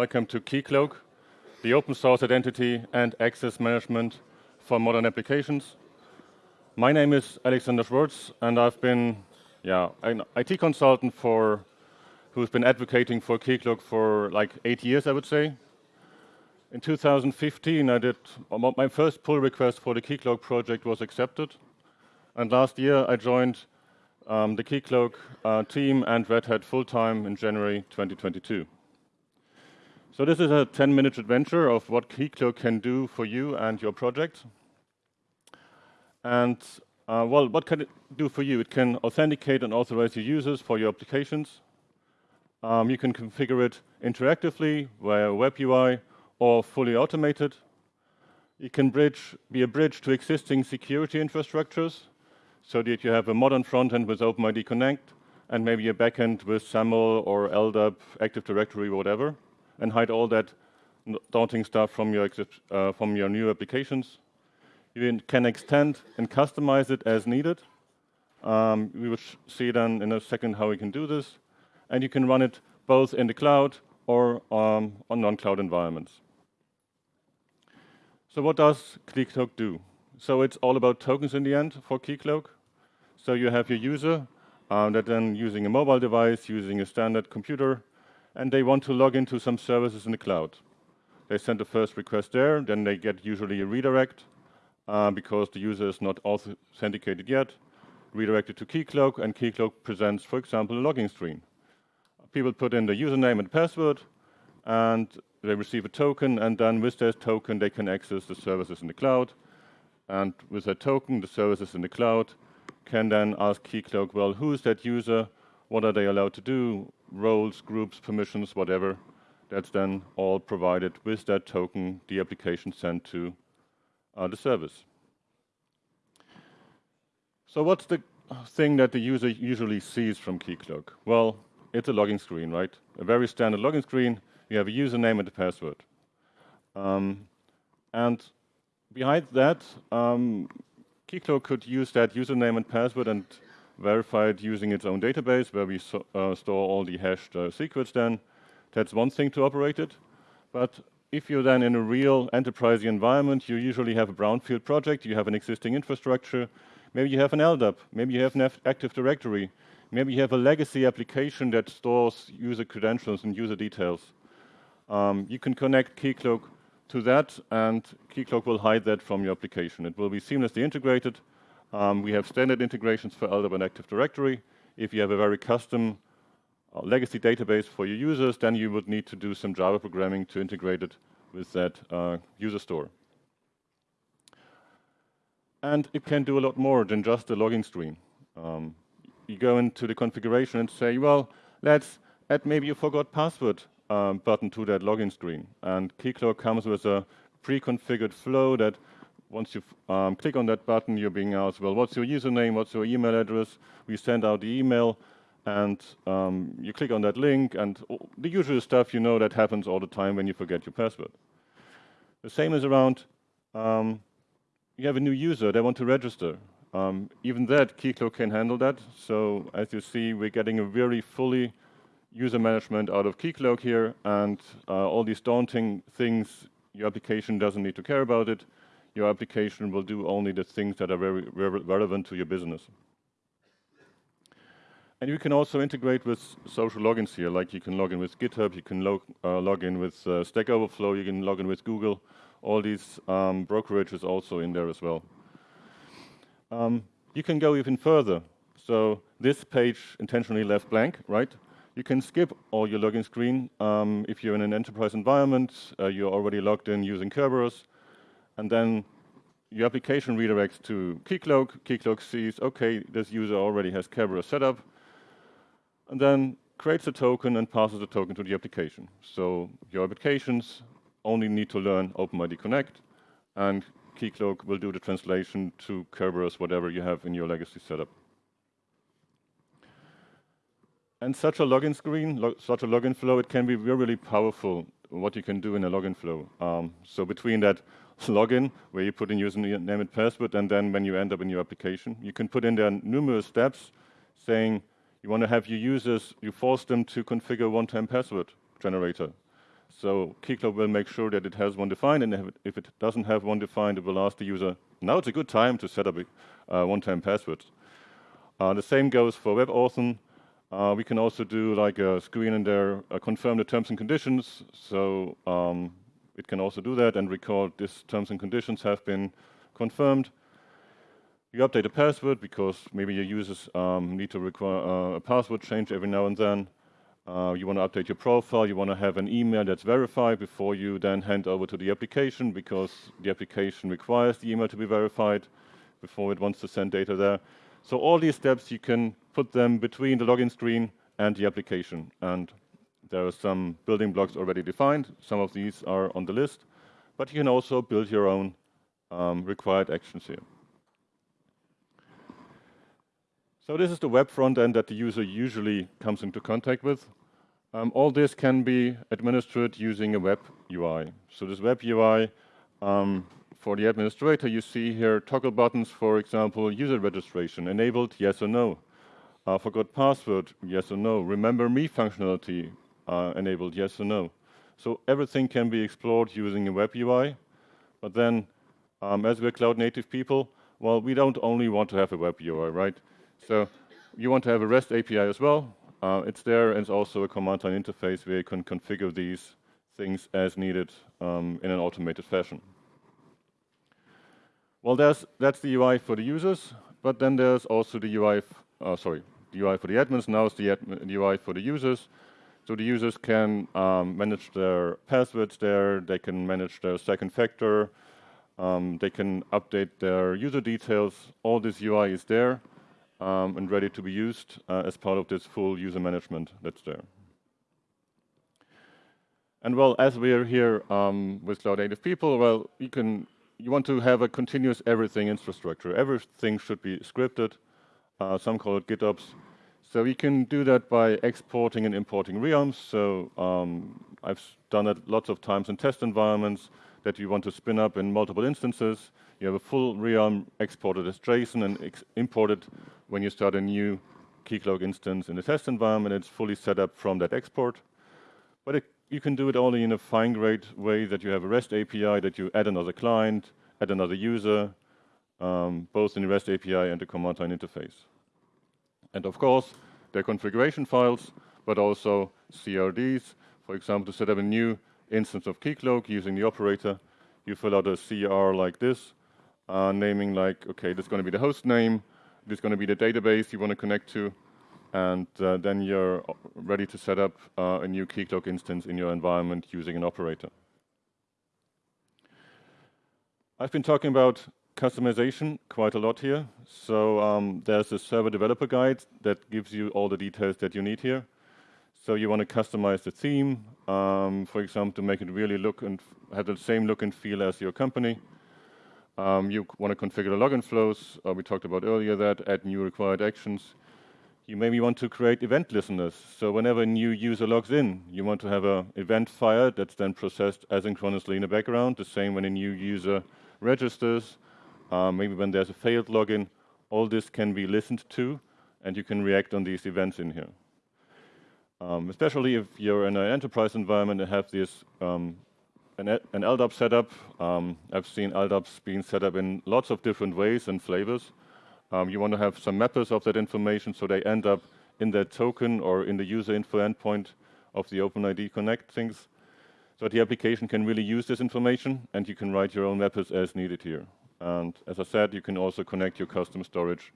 Welcome to Keycloak, the open source identity and access management for modern applications. My name is Alexander Schwarz, and I've been yeah, an IT consultant for who's been advocating for Keycloak for like eight years, I would say. In 2015, I did my first pull request for the Keycloak project was accepted, and last year I joined um, the Keycloak uh, team and Red Hat full-time in January 2022. So this is a 10-minute adventure of what Keycloak can do for you and your project. And uh, well, what can it do for you? It can authenticate and authorize your users for your applications. Um, you can configure it interactively via web UI or fully automated. It can bridge, be a bridge to existing security infrastructures so that you have a modern front end with OpenID Connect and maybe a backend with SAML or LDAP, Active Directory, whatever, and hide all that daunting stuff from your, uh, from your new applications. You can extend and customize it as needed. Um, we will see then in a second how we can do this. And you can run it both in the cloud or um, on non-cloud environments. So what does Keycloak do? So it's all about tokens in the end for Keycloak. So you have your user uh, that then using a mobile device, using a standard computer, and they want to log into some services in the cloud. They send the first request there, then they get usually a redirect uh, because the user is not authenticated yet, redirected to Keycloak, and Keycloak presents, for example, a login screen. People put in the username and password, and they receive a token, and then with that token, they can access the services in the cloud. And with that token, the services in the cloud can then ask Keycloak, well, who is that user? What are they allowed to do? Roles, groups, permissions, whatever. That's then all provided with that token the application sent to uh, the service. So what's the thing that the user usually sees from Keycloak? Well, it's a login screen, right? A very standard login screen. You have a username and a password. Um, and behind that, um, Keycloak could use that username and password and verify it using its own database where we so, uh, store all the hashed uh, secrets then. That's one thing to operate it. But if you're then in a real enterprise environment, you usually have a brownfield project, you have an existing infrastructure, maybe you have an LDAP, maybe you have an Active Directory, maybe you have a legacy application that stores user credentials and user details. Um, you can connect Keycloak to that, and Keycloak will hide that from your application. It will be seamlessly integrated. Um, we have standard integrations for LDAP and Active Directory. If you have a very custom uh, legacy database for your users, then you would need to do some Java programming to integrate it with that uh, user store. And it can do a lot more than just a logging screen. Um, you go into the configuration and say, well, let's add maybe you forgot password um, button to that login screen. And Keycloak comes with a pre-configured flow that once you um, click on that button, you're being asked, well, what's your username, what's your email address? We send out the email, and um, you click on that link, and the usual stuff you know that happens all the time when you forget your password. The same is around, um, you have a new user, they want to register. Um, even that, Keycloak can handle that. So as you see, we're getting a very fully user management out of Keycloak here, and uh, all these daunting things, your application doesn't need to care about it. Your application will do only the things that are very, very relevant to your business. And you can also integrate with social logins here, like you can log in with GitHub, you can log, uh, log in with uh, Stack Overflow, you can log in with Google. All these um, brokerages also in there as well. Um, you can go even further. So this page intentionally left blank, right? You can skip all your login screen um, if you're in an enterprise environment, uh, you're already logged in using Kerberos, and then your application redirects to Keycloak. Keycloak sees, okay, this user already has Kerberos set up, and then creates a token and passes the token to the application. So your applications only need to learn OpenID Connect, and Keycloak will do the translation to Kerberos, whatever you have in your legacy setup. And such a login screen, lo such a login flow, it can be really, powerful what you can do in a login flow. Um, so between that login, where you put in username and password, and then when you end up in your application, you can put in there numerous steps saying you want to have your users, you force them to configure one-time password generator. So Keycloak will make sure that it has one defined, and if it doesn't have one defined, it will ask the user, now it's a good time to set up a uh, one-time password. Uh, the same goes for WebAuthn. Uh, we can also do like a screen in there, uh, confirm the terms and conditions. So um, it can also do that and record these terms and conditions have been confirmed. You update a password because maybe your users um, need to require uh, a password change every now and then. Uh, you want to update your profile, you want to have an email that's verified before you then hand over to the application because the application requires the email to be verified before it wants to send data there. So all these steps, you can put them between the login screen and the application. And there are some building blocks already defined. Some of these are on the list. But you can also build your own um, required actions here. So this is the web front end that the user usually comes into contact with. Um, all this can be administered using a web UI. So this web UI um, for the administrator, you see here toggle buttons, for example, user registration, enabled, yes or no. Uh, forgot password, yes or no. Remember me functionality, uh, enabled, yes or no. So everything can be explored using a web UI, but then um, as we're cloud native people, well, we don't only want to have a web UI, right? So you want to have a REST API as well. Uh, it's there, and it's also a command line interface where you can configure these things as needed um, in an automated fashion. Well, there's, that's the UI for the users, but then there's also the UI, uh, sorry, the UI for the admins. Now it's the, the UI for the users. So the users can um, manage their passwords there, they can manage their second factor, um, they can update their user details. All this UI is there um, and ready to be used uh, as part of this full user management that's there. And well, as we are here um, with Cloud Native people, well, you can you want to have a continuous everything infrastructure. Everything should be scripted. Uh, some call it GitOps. So we can do that by exporting and importing realms. So um, I've done it lots of times in test environments that you want to spin up in multiple instances. You have a full realm exported as JSON and imported when you start a new Keycloak instance in the test environment. It's fully set up from that export. But it you can do it only in a fine-grained way that you have a REST API, that you add another client, add another user, um, both in the REST API and the command line interface. And of course, their configuration files, but also CRDs. For example, to set up a new instance of Keycloak using the operator, you fill out a CR like this, uh, naming like, okay, this is going to be the host name, this is going to be the database you want to connect to, and uh, then you're ready to set up uh, a new Keycloak instance in your environment using an operator. I've been talking about customization quite a lot here. So um, there's a server developer guide that gives you all the details that you need here. So you want to customize the theme, um, for example, to make it really look and have the same look and feel as your company. Um, you want to configure the login flows. Uh, we talked about earlier that, add new required actions. You maybe want to create event listeners. So whenever a new user logs in, you want to have an event fired that's then processed asynchronously in the background. The same when a new user registers, uh, maybe when there's a failed login, all this can be listened to, and you can react on these events in here. Um, especially if you're in an enterprise environment and have this um, an, an LDAP setup. Um, I've seen LDAPs being set up in lots of different ways and flavors. Um, you want to have some mappers of that information so they end up in that token or in the user info endpoint of the OpenID Connect things. So the application can really use this information and you can write your own mappers as needed here. And as I said, you can also connect your custom storage.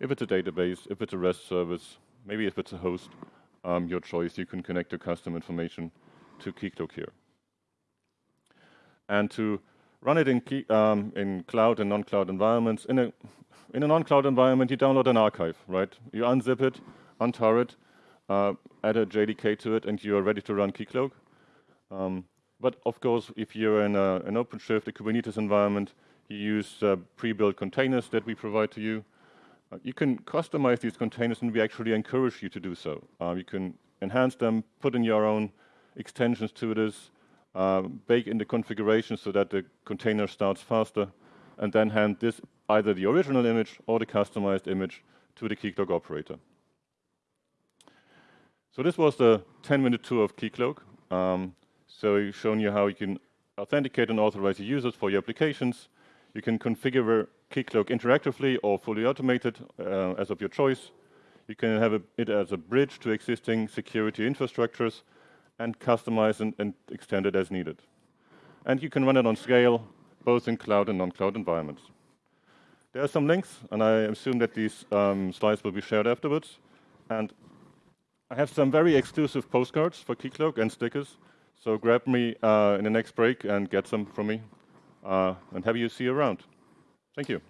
If it's a database, if it's a REST service, maybe if it's a host, um, your choice, you can connect your custom information to Keycloak here. And to run it in, key, um, in cloud and non-cloud environments, in a in a non-cloud environment, you download an archive, right? You unzip it, untar it, uh, add a JDK to it, and you are ready to run Keycloak. Um, but of course, if you're in a, an OpenShift, a Kubernetes environment, you use uh, pre-built containers that we provide to you. Uh, you can customize these containers, and we actually encourage you to do so. Uh, you can enhance them, put in your own extensions to this, uh, bake in the configuration so that the container starts faster, and then hand this either the original image or the customized image to the Keycloak operator. So this was the 10-minute tour of Keycloak. Um, So we've shown you how you can authenticate and authorize your users for your applications. You can configure Keycloak interactively or fully automated uh, as of your choice. You can have a, it as a bridge to existing security infrastructures and customize and, and extend it as needed. And you can run it on scale, both in cloud and non-cloud environments. There are some links, and I assume that these um, slides will be shared afterwards. And I have some very exclusive postcards for Keycloak and stickers. So grab me uh, in the next break and get some from me. Uh, and have you see you around. Thank you.